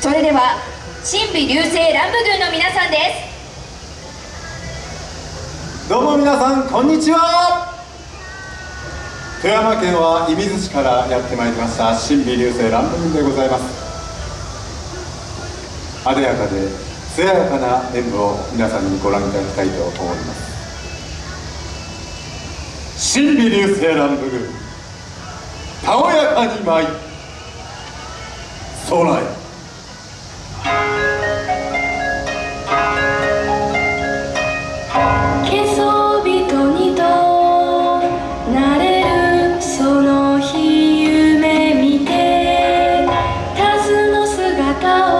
それでは神美流星乱舞軍の皆さんです。どうも皆さんこんにちは。富山県は射水市からやってまいりました神美流星乱舞軍でございます。あでやかで艶やかな演舞を皆さんにご覧いただきたいと思います。神美流星乱舞軍たおやかに舞い空へ。go.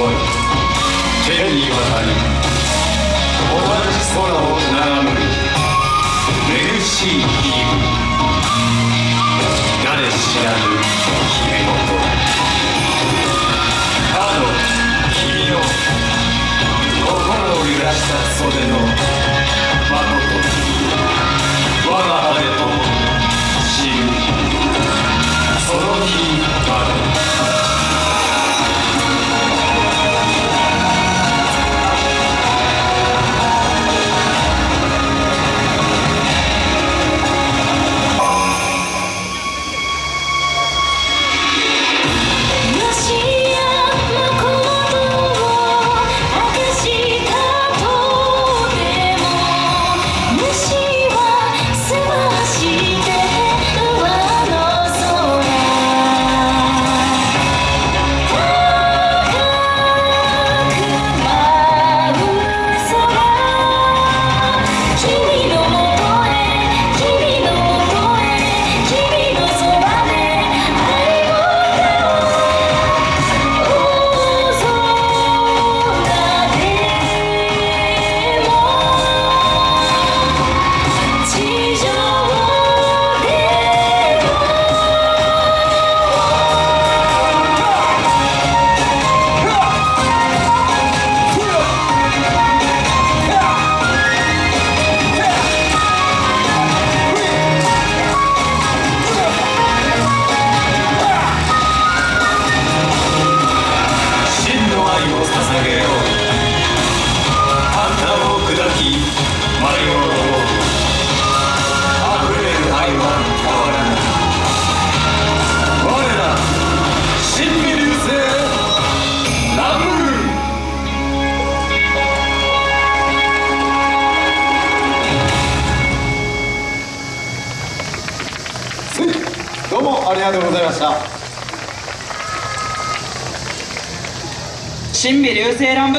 天に渡り同じ空を眺むめぐしい日々ありがとうございました。神美流星乱舞